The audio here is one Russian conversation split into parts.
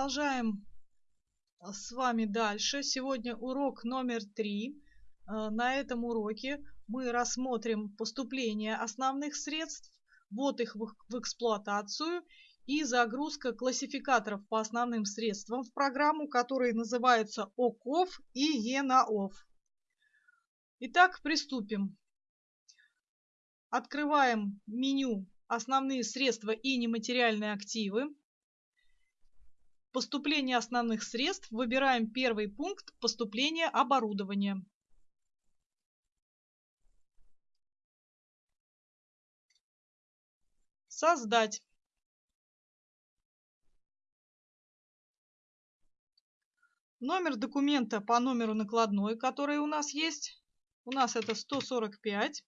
Продолжаем а, с вами дальше. Сегодня урок номер три. А, на этом уроке мы рассмотрим поступление основных средств, ввод их в эксплуатацию и загрузка классификаторов по основным средствам в программу, которые называются ОКОВ и ЕНАОВ. Итак, приступим. Открываем меню «Основные средства и нематериальные активы». Поступление основных средств. Выбираем первый пункт поступления оборудования. Создать. Номер документа по номеру накладной, который у нас есть. У нас это 145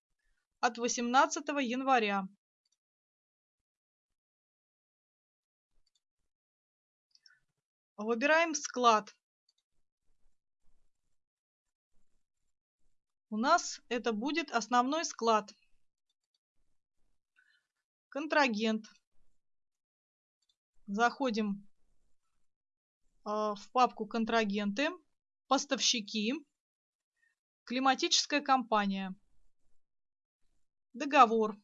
от 18 января. Выбираем склад. У нас это будет основной склад. Контрагент. Заходим э, в папку контрагенты, поставщики, климатическая компания, договор.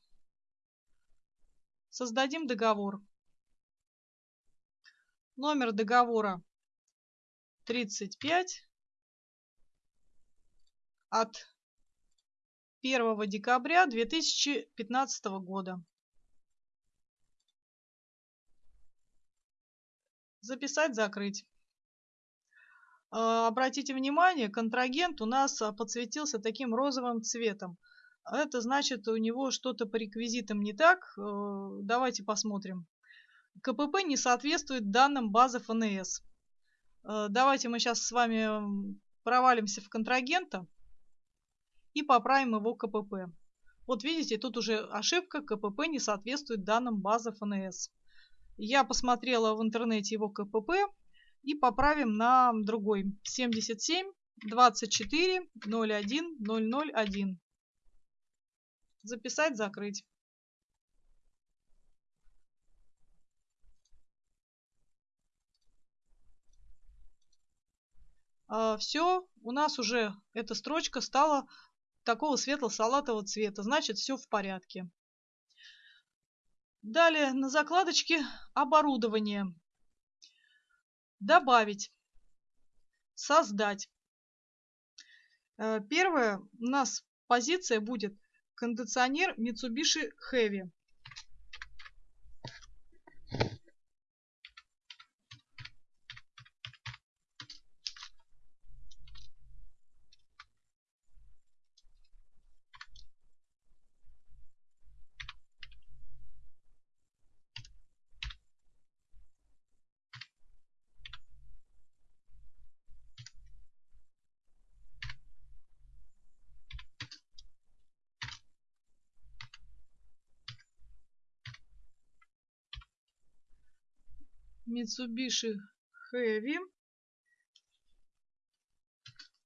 Создадим договор. Номер договора 35 от 1 декабря 2015 года. Записать, закрыть. А, обратите внимание, контрагент у нас подсветился таким розовым цветом. Это значит, у него что-то по реквизитам не так. Э, давайте посмотрим. КПП не соответствует данным базы ФНС. Э, давайте мы сейчас с вами провалимся в контрагента и поправим его КПП. Вот видите, тут уже ошибка, КПП не соответствует данным базы ФНС. Я посмотрела в интернете его КПП и поправим на другой 77 24 01 001. Записать, закрыть. Все, у нас уже эта строчка стала такого светло-салатового цвета, значит все в порядке. Далее на закладочке оборудование. Добавить. Создать. Э, первая у нас позиция будет кондиционер Mitsubishi Heavy. Mitsubishi Heavy.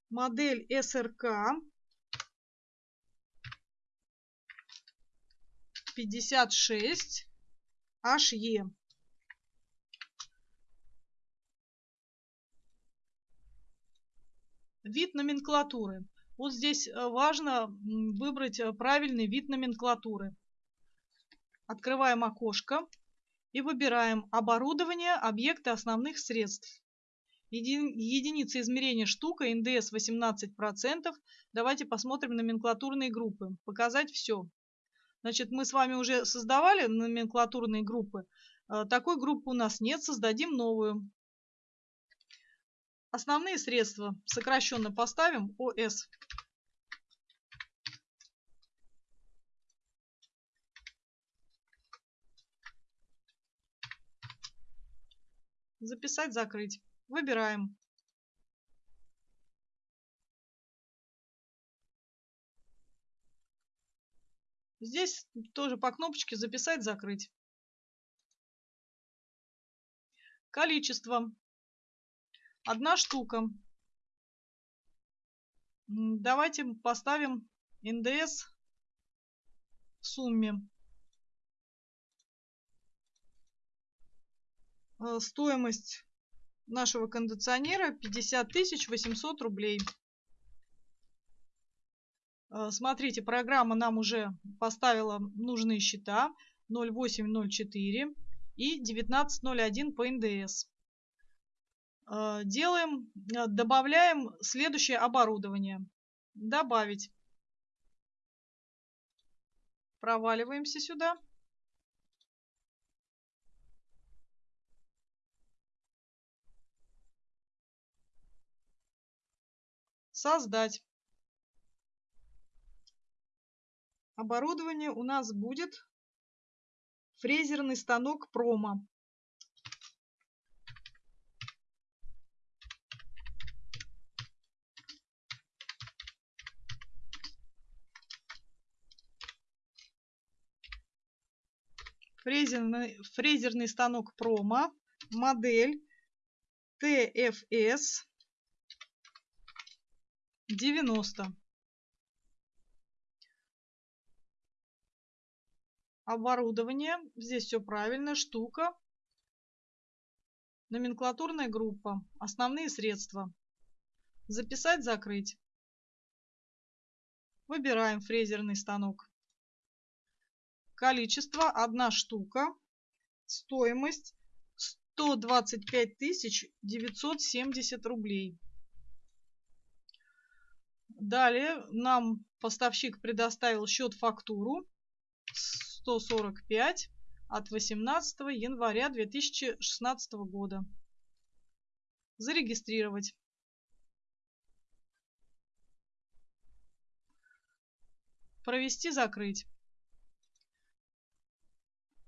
Модель СРК 56 HE. Вид номенклатуры. Вот здесь э, важно выбрать э, правильный вид номенклатуры. Открываем окошко и выбираем оборудование, объекты основных средств. Еди, единица измерения штука, НДС 18%. Давайте посмотрим номенклатурные группы. Показать все. Значит, мы с вами уже создавали номенклатурные группы. Э, такой группы у нас нет, создадим новую. Основные средства сокращенно поставим ОС. Записать, закрыть. Выбираем. Здесь тоже по кнопочке записать, закрыть. Количество. Одна штука. Давайте поставим НДС в сумме. Стоимость нашего кондиционера 50 800 рублей. Э, смотрите, программа нам уже поставила нужные счета 0804 и 1901 по НДС. Э, делаем, добавляем следующее оборудование. Добавить. Проваливаемся сюда. Создать. Оборудование у нас будет фрезерный станок промо. Фрезерный, фрезерный станок промо, модель TFS 90. Оборудование. Здесь все правильно. Штука. Номенклатурная группа. Основные средства. Записать, закрыть. Выбираем фрезерный станок. Количество одна штука. Стоимость 125 970 рублей. Далее нам поставщик предоставил счет-фактуру 145 от 18 января 2016 года. Зарегистрировать. Провести, закрыть.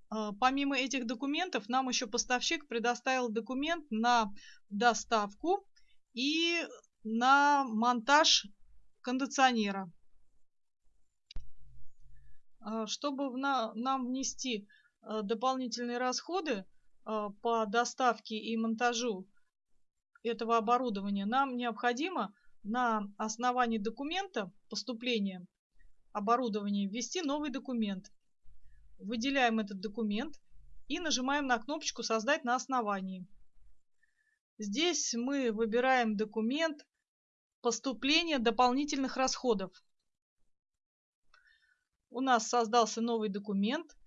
А, помимо этих документов, нам еще поставщик предоставил документ на доставку и на монтаж кондиционера. А, чтобы нам внести а, дополнительные расходы а, по доставке и монтажу этого оборудования, нам необходимо на основании документа поступления оборудования ввести новый документ. Выделяем этот документ и нажимаем на кнопочку «Создать на основании». Здесь мы выбираем документ поступление дополнительных расходов. У нас создался новый документ.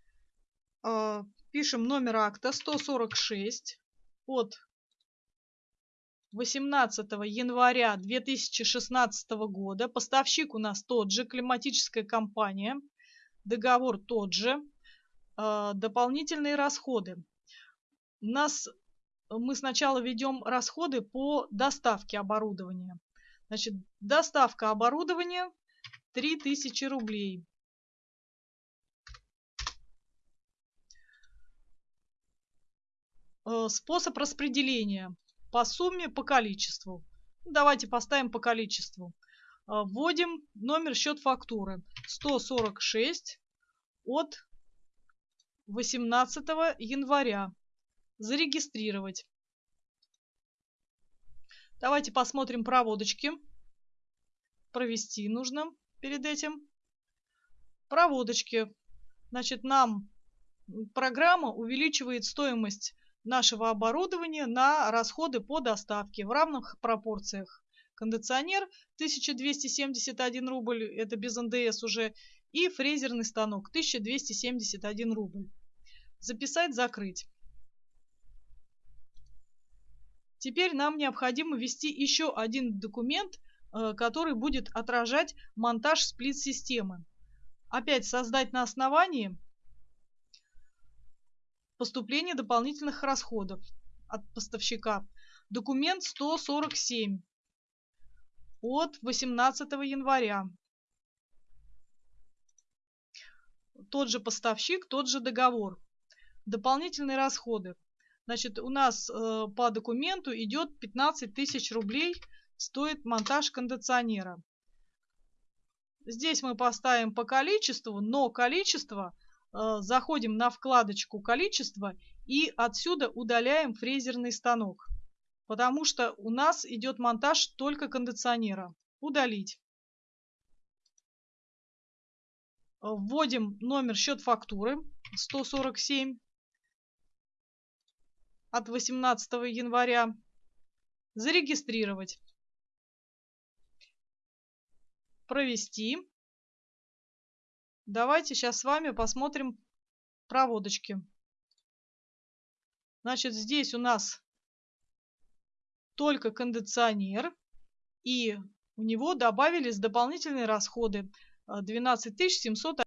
А, пишем номер акта 146 от 18 января 2016 года. Поставщик у нас тот же, климатическая компания. Договор тот же. А, дополнительные расходы. У нас мы сначала ведем расходы по доставке оборудования. Значит, доставка оборудования 3000 рублей. Э, способ распределения по сумме, по количеству. Давайте поставим по количеству. Э, вводим номер счет фактуры 146 от 18 января. Зарегистрировать. Давайте посмотрим проводочки. Провести нужно перед этим. Проводочки. Значит, нам программа увеличивает стоимость нашего оборудования на расходы по доставке в равных пропорциях. Кондиционер 1271 рубль, это без НДС уже, и фрезерный станок 1271 рубль. Записать, закрыть. Теперь нам необходимо ввести еще один документ, э, который будет отражать монтаж сплит-системы. Опять создать на основании поступления дополнительных расходов от поставщика. Документ 147 от 18 января. Тот же поставщик, тот же договор. Дополнительные расходы. Значит, у нас э, по документу идет 15 тысяч рублей стоит монтаж кондиционера. Здесь мы поставим по количеству, но количество э, заходим на вкладочку «Количество» и отсюда удаляем фрезерный станок, потому что у нас идет монтаж только кондиционера. Удалить. Вводим номер счет фактуры 147 от 18 января. Зарегистрировать. Провести. Давайте сейчас с вами посмотрим проводочки. Значит, здесь у нас только кондиционер, и у него добавились дополнительные расходы 12 700